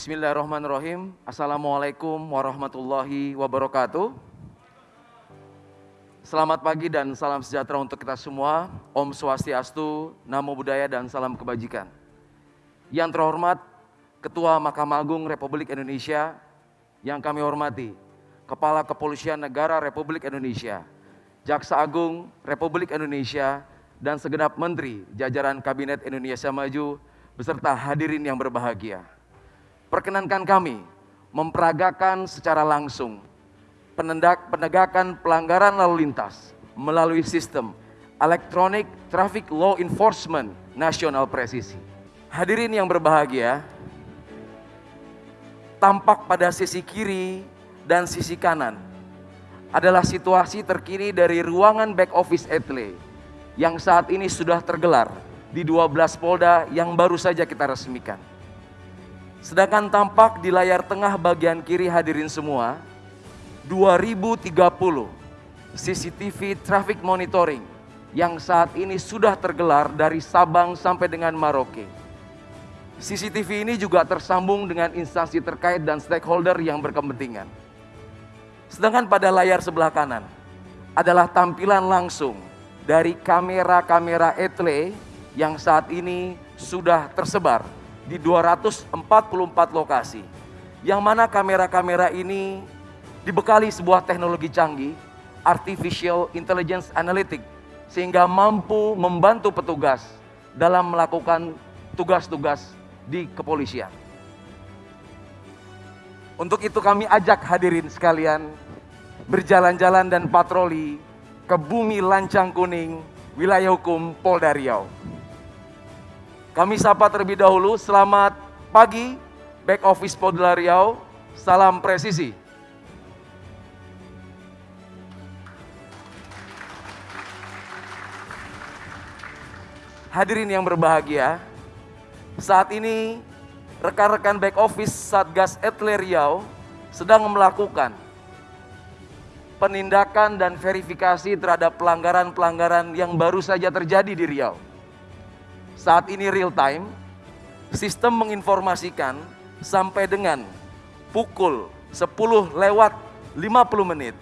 Bismillahirrahmanirrahim. Assalamualaikum warahmatullahi wabarakatuh. Selamat pagi dan salam sejahtera untuk kita semua. Om Swastiastu, Namo Buddhaya dan salam kebajikan. Yang terhormat Ketua Mahkamah Agung Republik Indonesia yang kami hormati, Kepala Kepolisian Negara Republik Indonesia, Jaksa Agung Republik Indonesia, dan segenap menteri jajaran Kabinet Indonesia Maju beserta hadirin yang berbahagia. Perkenankan kami memperagakan secara langsung penegakan pelanggaran lalu lintas melalui sistem Electronic Traffic Law Enforcement Nasional Presisi. Hadirin yang berbahagia, tampak pada sisi kiri dan sisi kanan adalah situasi terkini dari ruangan back office Etle yang saat ini sudah tergelar di 12 Polda yang baru saja kita resmikan. Sedangkan tampak di layar tengah bagian kiri hadirin semua, 2030 CCTV traffic monitoring yang saat ini sudah tergelar dari Sabang sampai dengan Maroke. CCTV ini juga tersambung dengan instansi terkait dan stakeholder yang berkepentingan. Sedangkan pada layar sebelah kanan adalah tampilan langsung dari kamera-kamera etle yang saat ini sudah tersebar di 244 lokasi. Yang mana kamera-kamera ini dibekali sebuah teknologi canggih, Artificial Intelligence Analytics, sehingga mampu membantu petugas dalam melakukan tugas-tugas di kepolisian. Untuk itu kami ajak hadirin sekalian berjalan-jalan dan patroli ke bumi lancang kuning wilayah hukum Polda Riau. Kami sapa terlebih dahulu, selamat pagi back office Polda Riau, salam presisi. Hadirin yang berbahagia, saat ini rekan-rekan back office Satgas Etle Riau sedang melakukan penindakan dan verifikasi terhadap pelanggaran-pelanggaran yang baru saja terjadi di Riau saat ini real time, sistem menginformasikan sampai dengan pukul 10 lewat 50 menit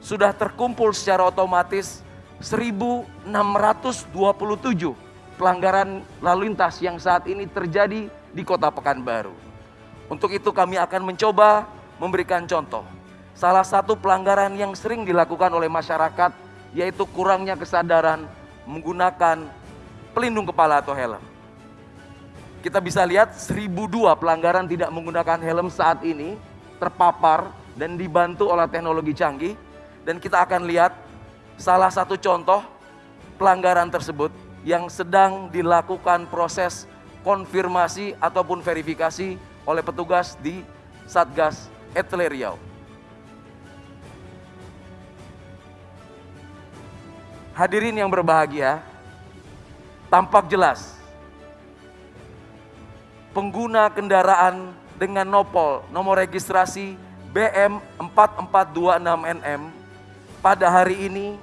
sudah terkumpul secara otomatis 1627 pelanggaran lalu lintas yang saat ini terjadi di Kota Pekanbaru. Untuk itu kami akan mencoba memberikan contoh. Salah satu pelanggaran yang sering dilakukan oleh masyarakat yaitu kurangnya kesadaran menggunakan pelindung kepala atau helm. Kita bisa lihat 1002 pelanggaran tidak menggunakan helm saat ini terpapar dan dibantu oleh teknologi canggih dan kita akan lihat salah satu contoh pelanggaran tersebut yang sedang dilakukan proses konfirmasi ataupun verifikasi oleh petugas di Satgas Etle Riau. Hadirin yang berbahagia, tampak jelas pengguna kendaraan dengan nopol nomor registrasi BM 4426NM pada hari ini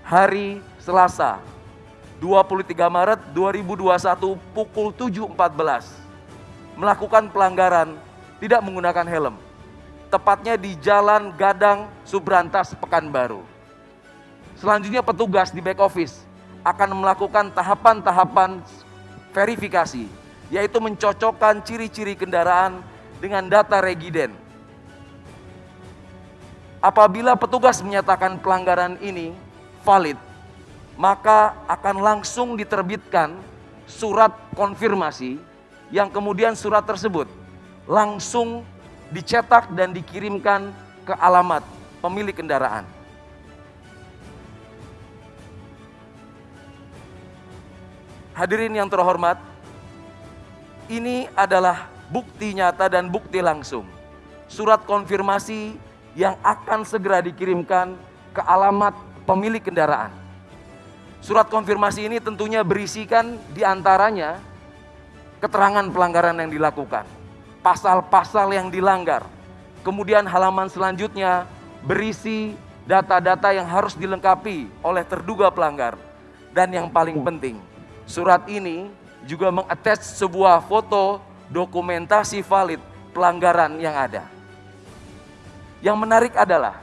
hari Selasa 23 Maret 2021 pukul 7.14 melakukan pelanggaran tidak menggunakan helm tepatnya di Jalan Gadang Subrantas Pekanbaru. Selanjutnya petugas di back office akan melakukan tahapan-tahapan verifikasi, yaitu mencocokkan ciri-ciri kendaraan dengan data regiden. Apabila petugas menyatakan pelanggaran ini valid, maka akan langsung diterbitkan surat konfirmasi yang kemudian surat tersebut langsung dicetak dan dikirimkan ke alamat pemilik kendaraan. Hadirin yang terhormat, ini adalah bukti nyata dan bukti langsung. Surat konfirmasi yang akan segera dikirimkan ke alamat pemilik kendaraan. Surat konfirmasi ini tentunya berisikan di antaranya keterangan pelanggaran yang dilakukan, pasal-pasal yang dilanggar, kemudian halaman selanjutnya berisi data-data yang harus dilengkapi oleh terduga pelanggar, dan yang paling penting, Surat ini juga mengattach sebuah foto dokumentasi valid pelanggaran yang ada. Yang menarik adalah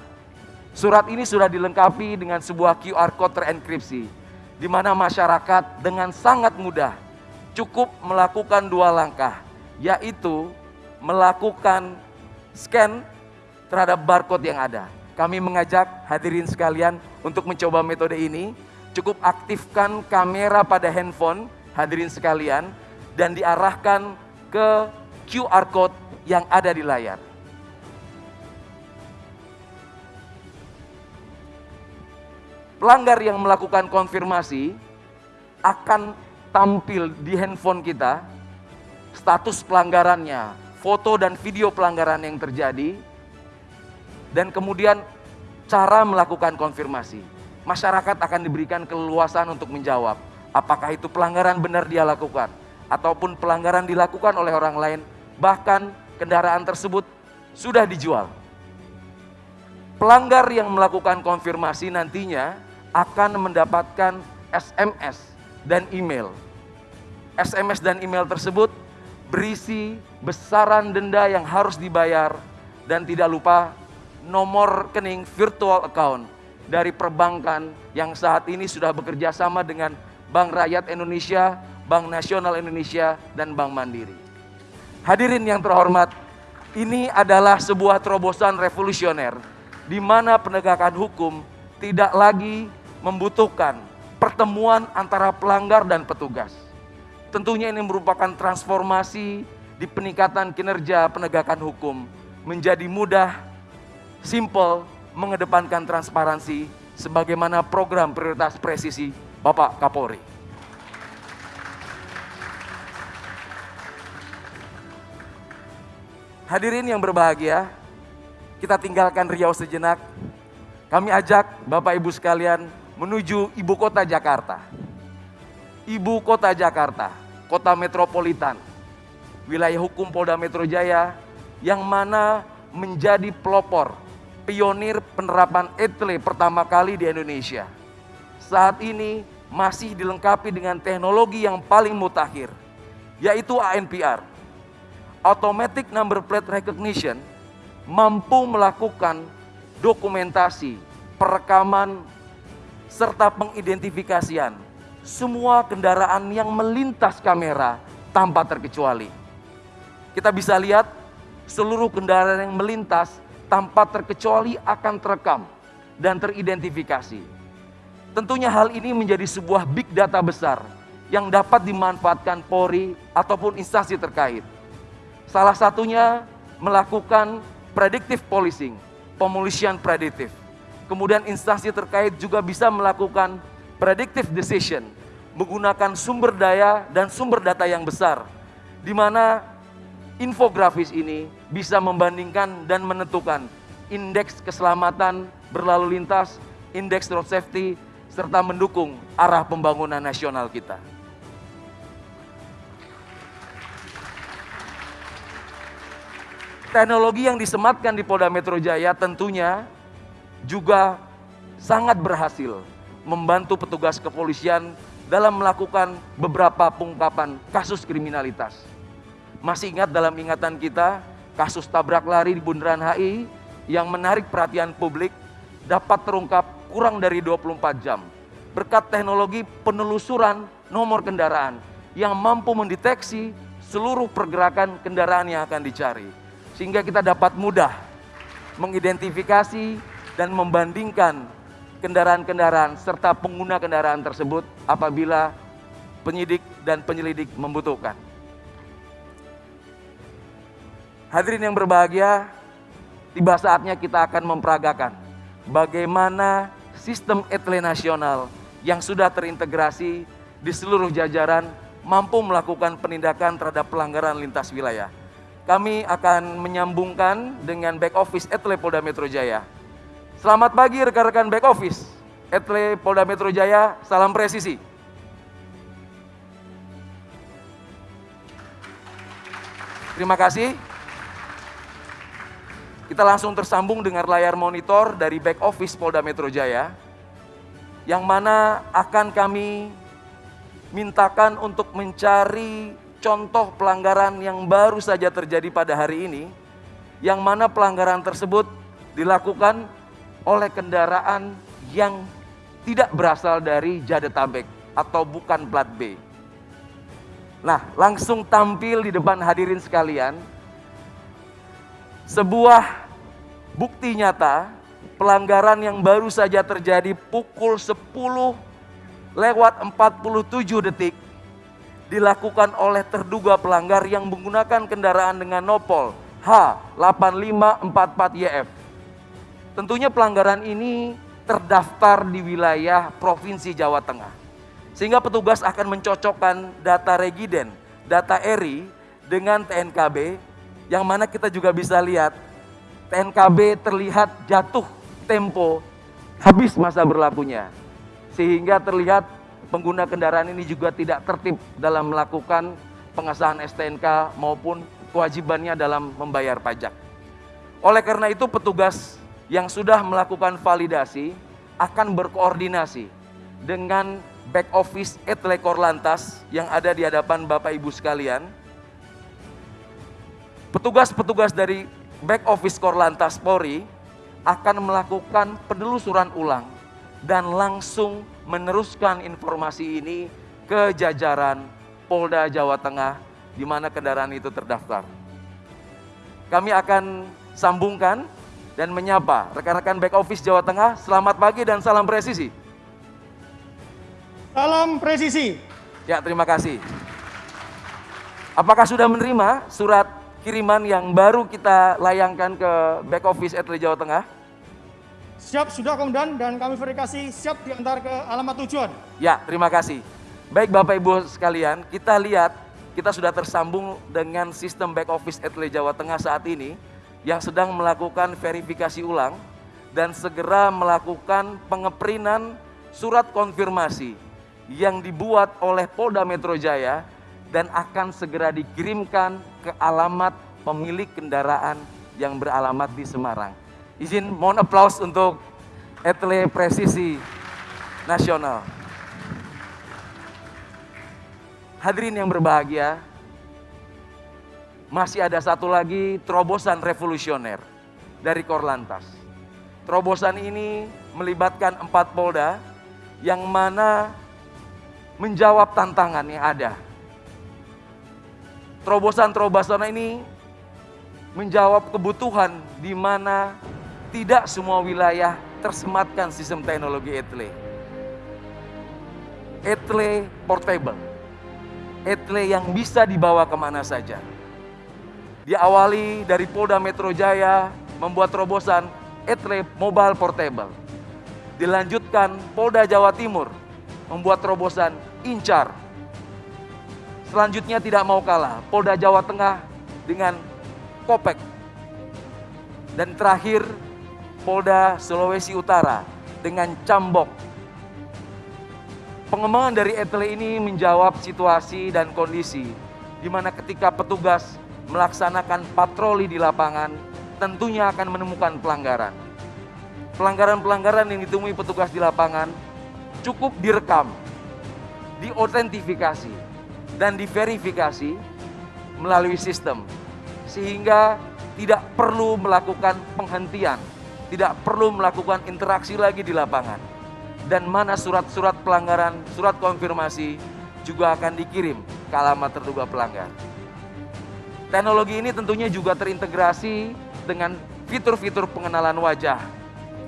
surat ini sudah dilengkapi dengan sebuah QR code terenkripsi di mana masyarakat dengan sangat mudah cukup melakukan dua langkah, yaitu melakukan scan terhadap barcode yang ada. Kami mengajak hadirin sekalian untuk mencoba metode ini. Cukup aktifkan kamera pada handphone hadirin sekalian dan diarahkan ke QR code yang ada di layar. pelanggar yang melakukan konfirmasi akan tampil di handphone kita status pelanggarannya, foto dan video pelanggaran yang terjadi, dan kemudian cara melakukan konfirmasi. Masyarakat akan diberikan keleluasan untuk menjawab apakah itu pelanggaran benar dia lakukan ataupun pelanggaran dilakukan oleh orang lain, bahkan kendaraan tersebut sudah dijual. Pelanggar yang melakukan konfirmasi nantinya akan mendapatkan SMS dan email. SMS dan email tersebut berisi besaran denda yang harus dibayar dan tidak lupa nomor rekening virtual account dari perbankan yang saat ini sudah bekerja sama dengan Bank Rakyat Indonesia, Bank Nasional Indonesia, dan Bank Mandiri. Hadirin yang terhormat, ini adalah sebuah terobosan revolusioner di mana penegakan hukum tidak lagi membutuhkan pertemuan antara pelanggar dan petugas. Tentunya ini merupakan transformasi di peningkatan kinerja penegakan hukum menjadi mudah, simple, mengedepankan transparansi sebagaimana program prioritas presisi Bapak Kapolri. Hadirin yang berbahagia, kita tinggalkan Riau sejenak. Kami ajak Bapak Ibu sekalian menuju ibu kota Jakarta. Ibu kota Jakarta, kota metropolitan, wilayah hukum Polda Metro Jaya yang mana menjadi pelopor, pionir penerapan etle pertama kali di Indonesia. Saat ini masih dilengkapi dengan teknologi yang paling mutakhir, yaitu ANPR. Automatic Number Plate Recognition mampu melakukan dokumentasi, perekaman serta pengidentifikasian semua kendaraan yang melintas kamera tanpa terkecuali. Kita bisa lihat seluruh kendaraan yang melintas tanpa terkecuali akan terekam dan teridentifikasi. Tentunya hal ini menjadi sebuah big data besar yang dapat dimanfaatkan Polri ataupun instansi terkait. Salah satunya melakukan predictive policing, pemolisian prediktif Kemudian instansi terkait juga bisa melakukan predictive decision menggunakan sumber daya dan sumber data yang besar di mana infografis ini bisa membandingkan dan menentukan indeks keselamatan berlalu lintas, indeks road safety serta mendukung arah pembangunan nasional kita. Teknologi yang disematkan di Polda Metro Jaya tentunya juga sangat berhasil membantu petugas kepolisian dalam melakukan beberapa pengungkapan kasus kriminalitas. Masih ingat dalam ingatan kita kasus tabrak lari di Bundaran HI yang menarik perhatian publik dapat terungkap kurang dari 24 jam berkat teknologi penelusuran nomor kendaraan yang mampu mendeteksi seluruh pergerakan kendaraan yang akan dicari sehingga kita dapat mudah mengidentifikasi dan membandingkan kendaraan-kendaraan serta pengguna kendaraan tersebut apabila penyidik dan penyelidik membutuhkan. Hadirin yang berbahagia, tiba saatnya kita akan memperagakan bagaimana sistem etle nasional yang sudah terintegrasi di seluruh jajaran mampu melakukan penindakan terhadap pelanggaran lintas wilayah. Kami akan menyambungkan dengan back office etle Polda Metro Jaya Selamat pagi rekan-rekan back office. Etle Polda Metro Jaya, salam presisi. Terima kasih. Kita langsung tersambung dengan layar monitor dari back office Polda Metro Jaya, yang mana akan kami mintakan untuk mencari contoh pelanggaran yang baru saja terjadi pada hari ini, yang mana pelanggaran tersebut dilakukan oleh kendaraan yang tidak berasal dari Jadetabek atau bukan plat B. Nah, langsung tampil di depan hadirin sekalian sebuah bukti nyata pelanggaran yang baru saja terjadi pukul 10 lewat 47 detik dilakukan oleh terduga pelanggar yang menggunakan kendaraan dengan nopol H8544YF. Tentunya pelanggaran ini terdaftar di wilayah Provinsi Jawa Tengah. Sehingga petugas akan mencocokkan data regiden, data ERI dengan TNKB yang mana kita juga bisa lihat TNKB terlihat jatuh tempo habis masa berlakunya. Sehingga terlihat pengguna kendaraan ini juga tidak tertib dalam melakukan pengesahan STNK maupun kewajibannya dalam membayar pajak. Oleh karena itu petugas yang sudah melakukan validasi akan berkoordinasi dengan back office Etle Korlantas yang ada di hadapan Bapak Ibu sekalian. Petugas-petugas dari back office Korlantas Polri akan melakukan penelusuran ulang dan langsung meneruskan informasi ini ke jajaran Polda Jawa Tengah di mana kendaraan itu terdaftar. Kami akan sambungkan dan menyapa rekan-rekan back office Jawa Tengah. Selamat pagi dan salam presisi. Salam presisi. Ya, terima kasih. Apakah sudah menerima surat kiriman yang baru kita layangkan ke back office Etle Jawa Tengah? Siap, sudah Komandan dan kami verifikasi siap diantar ke alamat tujuan. Ya, terima kasih. Baik Bapak Ibu sekalian, kita lihat kita sudah tersambung dengan sistem back office Etle Jawa Tengah saat ini yang sedang melakukan verifikasi ulang dan segera melakukan pengeprinan surat konfirmasi yang dibuat oleh Polda Metro Jaya dan akan segera dikirimkan ke alamat pemilik kendaraan yang beralamat di Semarang. Izin mohon aplaus untuk Etle Presisi Nasional. Hadirin yang berbahagia, masih ada satu lagi terobosan revolusioner dari Korlantas. Terobosan ini melibatkan empat polda yang mana menjawab tantangan yang ada terobosan-terobosan ini menjawab kebutuhan di mana tidak semua wilayah tersematkan sistem teknologi ETLE. ETLE portable. ETLE yang bisa dibawa ke mana saja. Diawali dari Polda Metro Jaya membuat terobosan ETLE mobile portable. Dilanjutkan Polda Jawa Timur membuat terobosan Incar Selanjutnya tidak mau kalah, Polda Jawa Tengah dengan Kopek. Dan terakhir Polda Sulawesi Utara dengan Cambok. Pengembangan dari ETLE ini menjawab situasi dan kondisi di mana ketika petugas melaksanakan patroli di lapangan tentunya akan menemukan pelanggaran. Pelanggaran-pelanggaran yang ditemui petugas di lapangan cukup direkam, diotentifikasi, dan diverifikasi melalui sistem sehingga tidak perlu melakukan penghentian, tidak perlu melakukan interaksi lagi di lapangan. Dan mana surat-surat pelanggaran, surat konfirmasi juga akan dikirim ke alamat terduga pelanggar. Teknologi ini tentunya juga terintegrasi dengan fitur-fitur pengenalan wajah,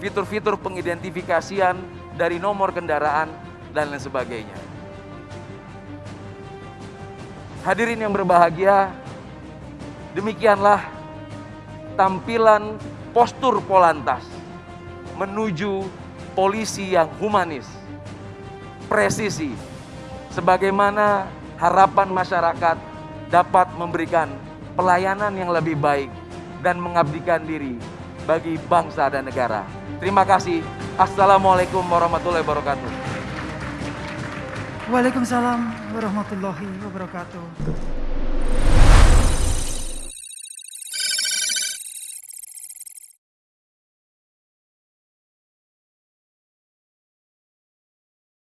fitur-fitur pengidentifikasian dari nomor kendaraan, dan lain sebagainya. Hadirin yang berbahagia, demikianlah tampilan postur Polantas menuju polisi yang humanis, presisi, sebagaimana harapan masyarakat dapat memberikan pelayanan yang lebih baik dan mengabdikan diri bagi bangsa dan negara. Terima kasih. Assalamualaikum warahmatullahi wabarakatuh. Waalaikumsalam warahmatullahi wabarakatuh.